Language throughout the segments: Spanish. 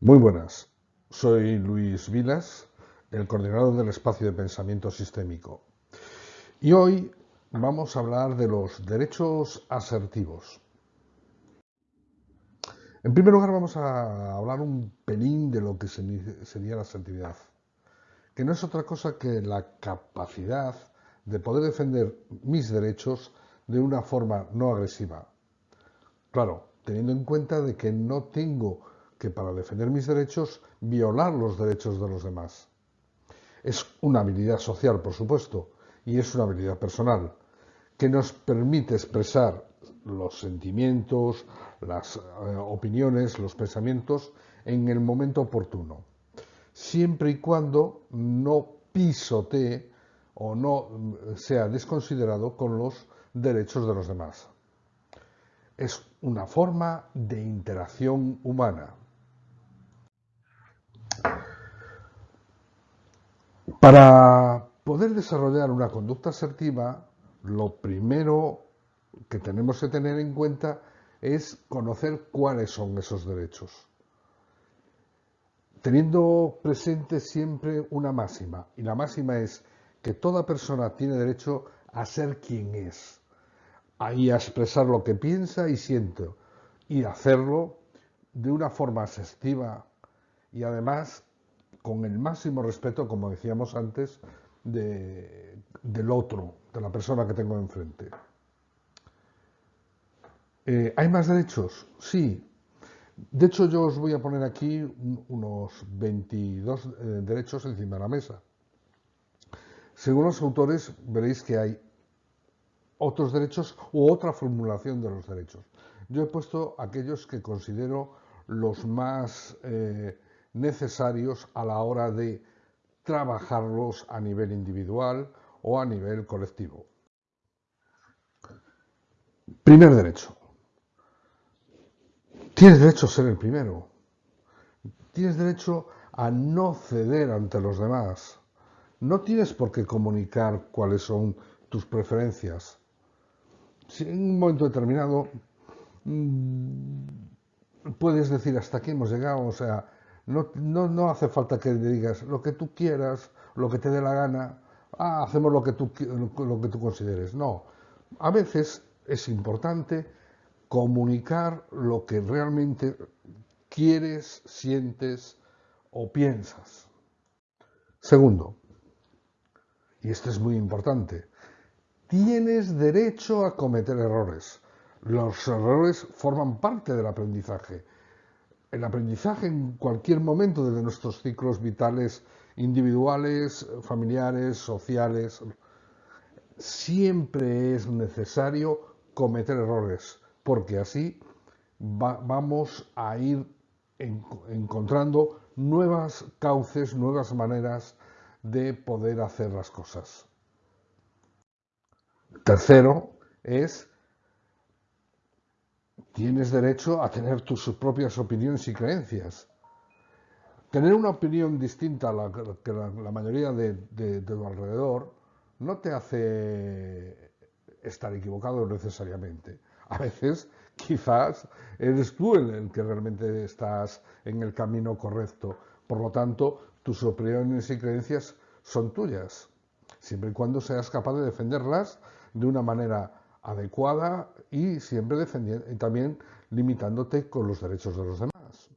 Muy buenas, soy Luis Vilas, el coordinador del espacio de pensamiento sistémico. Y hoy vamos a hablar de los derechos asertivos. En primer lugar vamos a hablar un pelín de lo que sería la asertividad, que no es otra cosa que la capacidad de poder defender mis derechos de una forma no agresiva. Claro, teniendo en cuenta de que no tengo que para defender mis derechos violar los derechos de los demás. Es una habilidad social, por supuesto, y es una habilidad personal, que nos permite expresar los sentimientos, las eh, opiniones, los pensamientos en el momento oportuno, siempre y cuando no pisotee o no mm, sea desconsiderado con los derechos de los demás. Es una forma de interacción humana. Para poder desarrollar una conducta asertiva, lo primero que tenemos que tener en cuenta es conocer cuáles son esos derechos. Teniendo presente siempre una máxima, y la máxima es que toda persona tiene derecho a ser quien es, y a expresar lo que piensa y siente, y hacerlo de una forma asertiva y además con el máximo respeto, como decíamos antes, del otro, de la persona que tengo enfrente. Eh, ¿Hay más derechos? Sí. De hecho, yo os voy a poner aquí unos 22 eh, derechos encima de la mesa. Según los autores, veréis que hay otros derechos u otra formulación de los derechos. Yo he puesto aquellos que considero los más eh, necesarios a la hora de trabajarlos a nivel individual o a nivel colectivo. Primer derecho. Tienes derecho a ser el primero. Tienes derecho a no ceder ante los demás. No tienes por qué comunicar cuáles son tus preferencias. Si en un momento determinado mm, puedes decir hasta aquí hemos llegado, o sea, no, no, hace falta que le digas lo que tú quieras, lo que te dé la gana, ah, hacemos lo que, tú, lo que tú consideres. No, a veces es importante comunicar lo que realmente quieres, sientes o piensas. Segundo, y esto es muy importante, tienes derecho a cometer errores. Los errores forman parte del aprendizaje el aprendizaje en cualquier momento de nuestros ciclos vitales individuales, familiares, sociales, siempre es necesario cometer errores, porque así vamos a ir encontrando nuevas cauces, nuevas maneras de poder hacer las cosas. Tercero es tienes derecho a tener tus propias opiniones y creencias. Tener una opinión distinta a la que la, mayoría de, tu alrededor no te hace estar equivocado necesariamente. A veces, quizás, eres tú el, que realmente estás en el camino correcto. Por lo tanto, tus opiniones y creencias son tuyas, siempre y cuando seas capaz de defenderlas de una manera adecuada y siempre defendiendo y también limitándote con los derechos de los demás.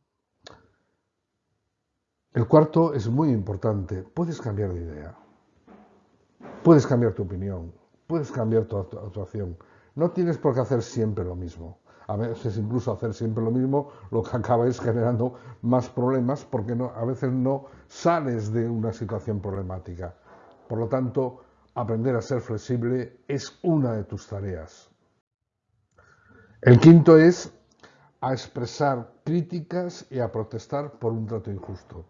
El cuarto es muy importante. Puedes cambiar de idea. Puedes cambiar tu opinión. Puedes cambiar tu actuación. No tienes por qué hacer siempre lo mismo. A veces incluso hacer siempre lo mismo lo que acaba es generando más problemas porque a veces no sales de una situación problemática. Por lo tanto, aprender a ser flexible es una de tus tareas. El quinto es a expresar críticas y a protestar por un trato injusto.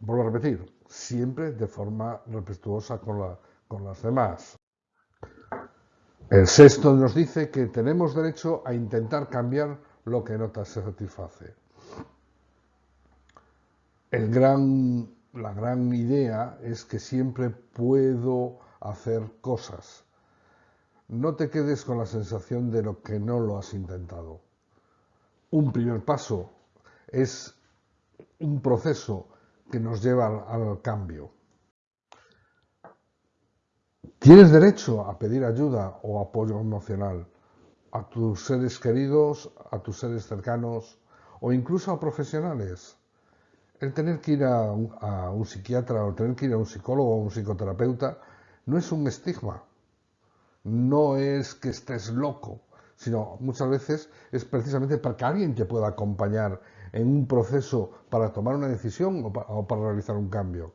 Vuelvo a repetir, siempre de forma respetuosa con, las demás. El sexto nos dice que tenemos derecho a intentar cambiar lo que no te satisface. El gran la gran idea es que siempre puedo hacer cosas. No te quedes con la sensación de lo que no lo has intentado. Un primer paso es un proceso que nos lleva al, cambio. Tienes derecho a pedir ayuda o apoyo emocional a tus seres queridos, a tus seres cercanos o incluso a profesionales. El tener que ir a un, a psiquiatra o tener que ir a un psicólogo o un psicoterapeuta no es un estigma, no es que estés loco, sino muchas veces es precisamente para que alguien te pueda acompañar en un proceso para tomar una decisión o para, realizar un cambio.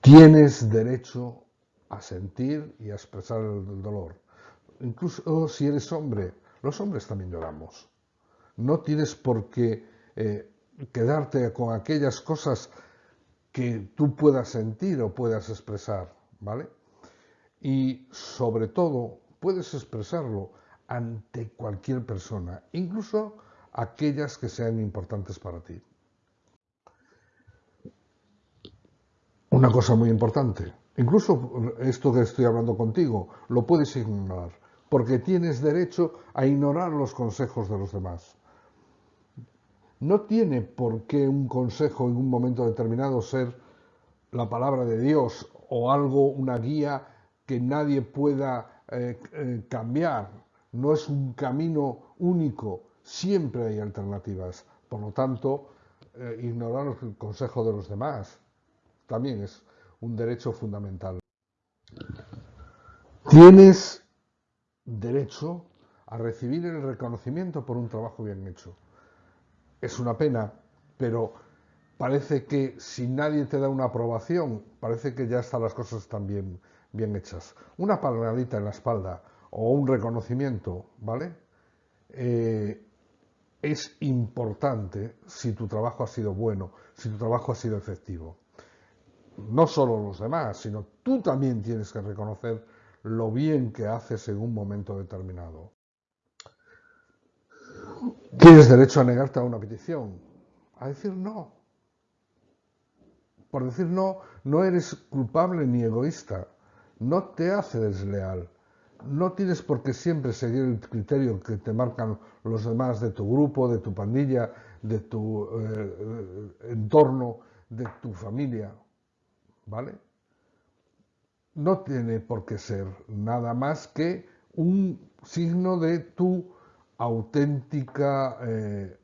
Tienes derecho a sentir y a expresar el dolor. Incluso si eres hombre, los hombres también lloramos. No tienes por qué eh, quedarte con aquellas cosas que tú puedas sentir o puedas expresar, ¿vale? Y sobre todo, puedes expresarlo ante cualquier persona, incluso aquellas que sean importantes para ti. Una cosa muy importante, incluso esto que estoy hablando contigo, lo puedes ignorar, porque tienes derecho a ignorar los consejos de los demás. No tiene por qué un consejo en un momento determinado ser la palabra de Dios o algo, una guía que nadie pueda eh, eh, cambiar, no es un camino único, siempre hay alternativas. Por lo tanto, eh, ignorar el consejo de los demás también es un derecho fundamental. Tienes derecho a recibir el reconocimiento por un trabajo bien hecho. Es una pena, pero parece que si nadie te da una aprobación, parece que ya están las cosas bien, bien hechas. Una palmadita en la espalda o un reconocimiento, ¿vale? Eh, es importante si tu trabajo ha sido bueno, si tu trabajo ha sido efectivo. No solo los demás, sino tú también tienes que reconocer lo bien que haces en un momento determinado. Tienes derecho a negarte a una petición, a decir no. Por decir no, no eres culpable ni egoísta no te hace desleal. No tienes por qué siempre seguir el criterio que te marcan los demás de tu grupo, de tu pandilla, de tu eh, entorno, de tu familia. ¿Vale? No tiene por qué ser nada más que un signo de tu auténtica eh,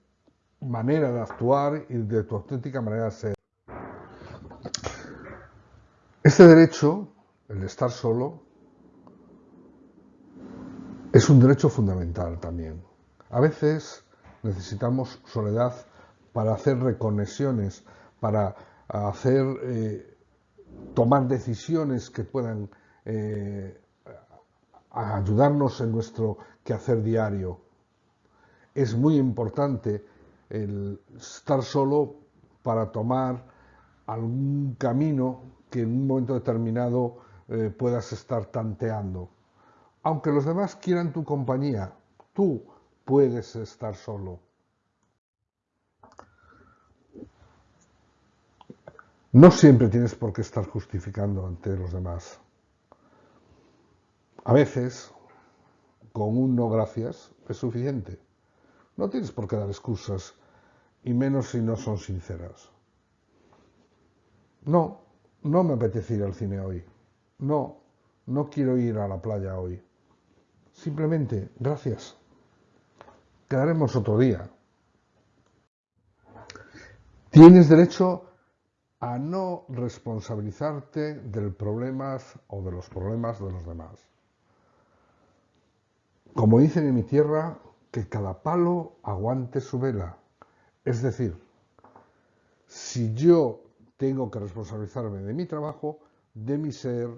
manera de actuar y de tu auténtica manera de ser. Este derecho el estar solo es un derecho fundamental también. A veces necesitamos soledad para hacer reconexiones, para hacer eh, tomar decisiones que puedan eh, ayudarnos en nuestro quehacer diario. Es muy importante el estar solo para tomar algún camino que en un momento determinado eh, puedas estar tanteando. Aunque los demás quieran tu compañía, tú puedes estar solo. No siempre tienes por qué estar justificando ante los demás. A veces, con un no gracias es suficiente. No tienes por qué dar excusas, y menos si no son sinceras. No, no me apetece ir al cine hoy. No, no quiero ir a la playa hoy. Simplemente, gracias. Quedaremos otro día. Tienes derecho a no responsabilizarte del problemas o de los problemas de los demás. Como dicen en mi tierra, que cada palo aguante su vela. Es decir, si yo tengo que responsabilizarme de mi trabajo, de mi ser,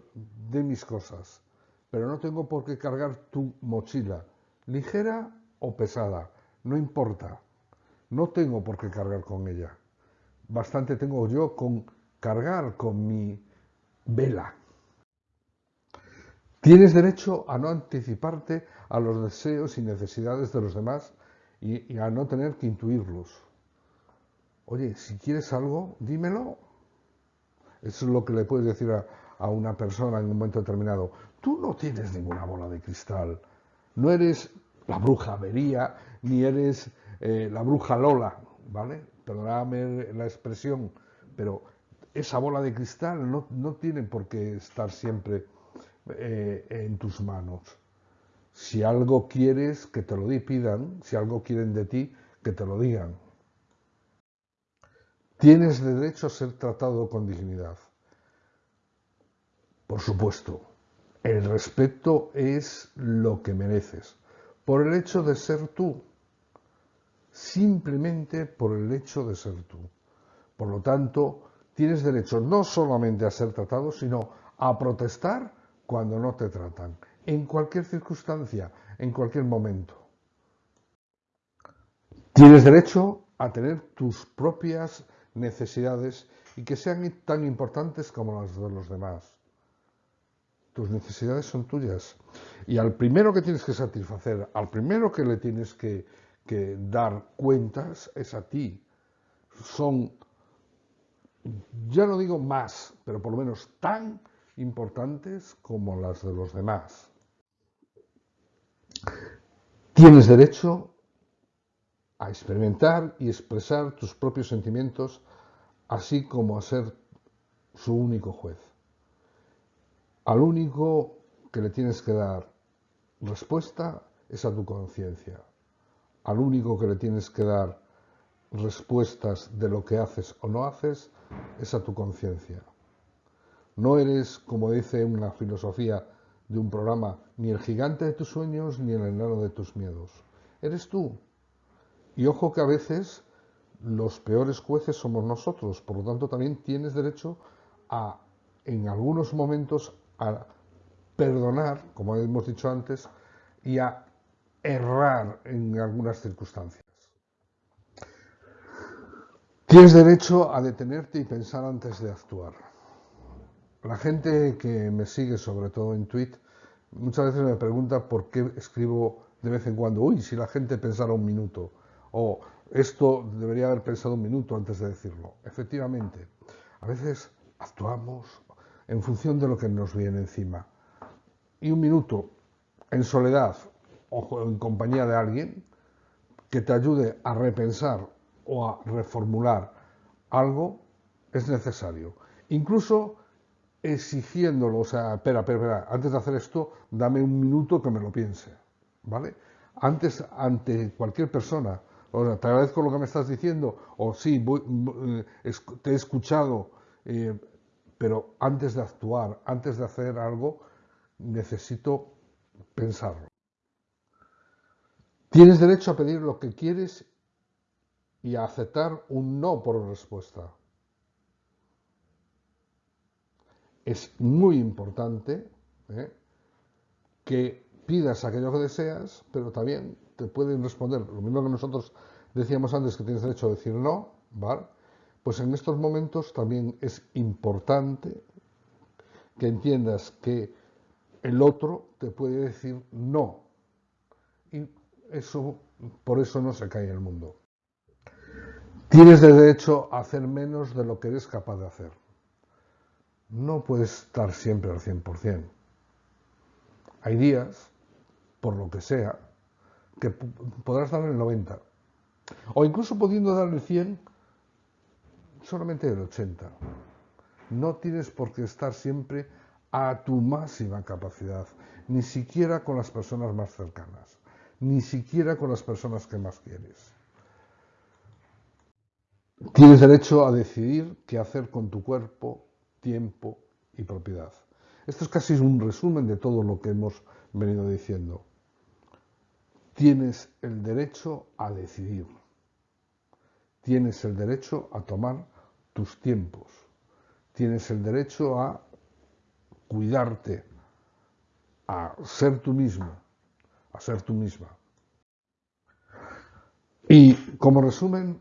de mis cosas. Pero no tengo por qué cargar tu mochila, ligera o pesada, no importa. No tengo por qué cargar con ella. Bastante tengo yo con cargar con mi vela. Tienes derecho a no anticiparte a los deseos y necesidades de los demás y, a no tener que intuirlos. Oye, si quieres algo, dímelo eso es lo que le puedes decir a, una persona en un momento determinado. Tú no tienes ninguna bola de cristal. No eres la bruja Vería, ni eres eh, la bruja Lola. ¿vale? Perdóname la expresión, pero esa bola de cristal no, no tiene por qué estar siempre eh, en tus manos. Si algo quieres, que te lo pidan, si algo quieren de ti, que te lo digan. Tienes derecho a ser tratado con dignidad. Por supuesto, el respeto es lo que mereces, por el hecho de ser tú, simplemente por el hecho de ser tú. Por lo tanto, tienes derecho no solamente a ser tratado, sino a protestar cuando no te tratan, en cualquier circunstancia, en cualquier momento. Tienes derecho a tener tus propias necesidades y que sean tan importantes como las de los demás. Tus necesidades son tuyas. Y al primero que tienes que satisfacer, al primero que le tienes que, que dar cuentas es a ti. Son, ya no digo más, pero por lo menos tan importantes como las de los demás. Tienes derecho a experimentar y expresar tus propios sentimientos, así como a ser su único juez. Al único que le tienes que dar respuesta es a tu conciencia. Al único que le tienes que dar respuestas de lo que haces o no haces es a tu conciencia. No eres, como dice una filosofía de un programa, ni el gigante de tus sueños ni el enano de tus miedos. Eres tú. Y ojo que a veces los peores jueces somos nosotros, por lo tanto también tienes derecho a, en algunos momentos, a perdonar, como hemos dicho antes, y a errar en algunas circunstancias. Tienes derecho a detenerte y pensar antes de actuar. La gente que me sigue, sobre todo en Twitter, muchas veces me pregunta por qué escribo de vez en cuando, uy, si la gente pensara un minuto, o esto debería haber pensado un minuto antes de decirlo. Efectivamente, a veces actuamos en función de lo que nos viene encima. Y un minuto en soledad o en compañía de alguien que te ayude a repensar o a reformular algo es necesario. Incluso exigiéndolo, o sea, espera, espera, espera, antes de hacer esto, dame un minuto que me lo piense, ¿vale? Antes, ante cualquier persona, o sea, te agradezco lo que me estás diciendo, o sí, eh, te he escuchado, eh, pero antes de actuar, antes de hacer algo, necesito pensarlo. Tienes derecho a pedir lo que quieres y a aceptar un no por respuesta. Es muy importante ¿eh? que pidas aquello que deseas, pero también te pueden responder lo mismo que nosotros decíamos antes que tienes derecho a decir no, ¿vale? Pues en estos momentos también es importante que entiendas que el otro te puede decir no. Y eso, por eso no se cae el mundo. Tienes derecho a hacer menos de lo que eres capaz de hacer no puedes estar siempre al 100%. Hay días, por lo que sea, que podrás dar el 90%. O incluso pudiendo dar el 100%, solamente el 80%. No tienes por qué estar siempre a tu máxima capacidad, ni siquiera con las personas más cercanas, ni siquiera con las personas que más quieres. Tienes derecho a decidir qué hacer con tu cuerpo, tiempo y propiedad. Esto es casi un resumen de todo lo que hemos venido diciendo. Tienes el derecho a decidir. Tienes el derecho a tomar tus tiempos. Tienes el derecho a cuidarte, a ser tú mismo, a ser tú misma. Y como resumen,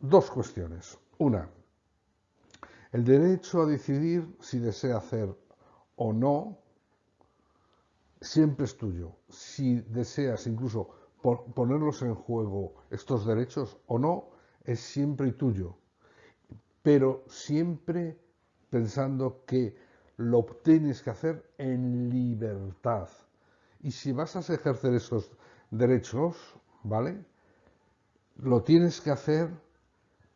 dos cuestiones. Una, el derecho a decidir si desea hacer o no siempre es tuyo. Si deseas incluso ponerlos en juego estos derechos o no, es siempre tuyo. Pero siempre pensando que lo tienes que hacer en libertad. Y si vas a ejercer esos derechos, ¿vale? Lo tienes que hacer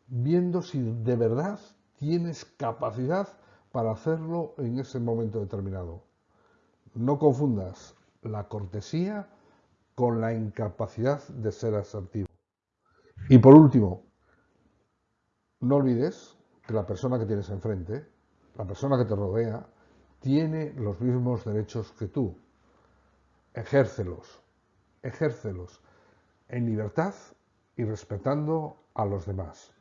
viendo si de verdad tienes capacidad para hacerlo en ese momento determinado. No confundas la cortesía con la incapacidad de ser asertivo. Y por último, no olvides que la persona que tienes enfrente, la persona que te rodea, tiene los mismos derechos que tú. Ejércelos, ejércelos en libertad y respetando a los demás.